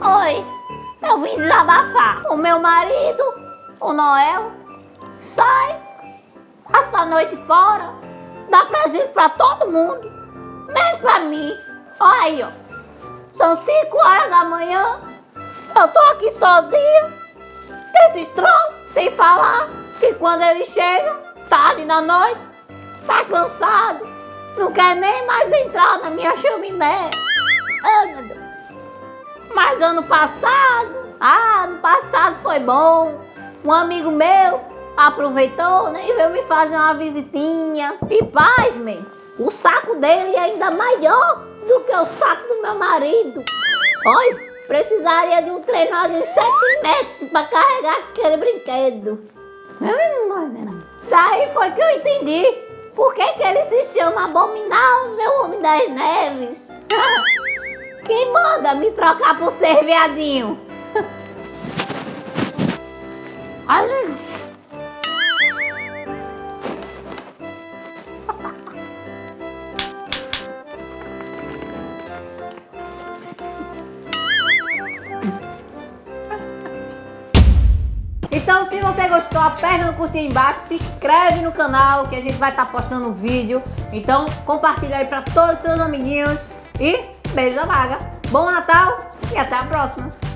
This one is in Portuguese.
Oi, eu vim desabafar. O meu marido, o Noel, sai, essa noite fora, dá presente pra todo mundo, menos pra mim. Olha aí, ó. São 5 horas da manhã, eu tô aqui sozinha, esses troços, sem falar que quando ele chega, tarde da noite, tá cansado, não quer nem mais entrar na minha chaminé. Mas ano passado, ah, ano passado foi bom. Um amigo meu aproveitou né, e veio me fazer uma visitinha. E pasmem, o saco dele é ainda maior do que o saco do meu marido. Olha, precisaria de um trenó de 7 metros para carregar aquele brinquedo. Daí foi que eu entendi por que, que ele se chama Abominável Homem das Neves. Quem manda me trocar por ser viadinho? Ai, Então, se você gostou, aperta no curtir embaixo, se inscreve no canal que a gente vai estar tá postando vídeo. Então, compartilha aí para todos os seus amiguinhos e beijo da vaga. Bom Natal e até a próxima.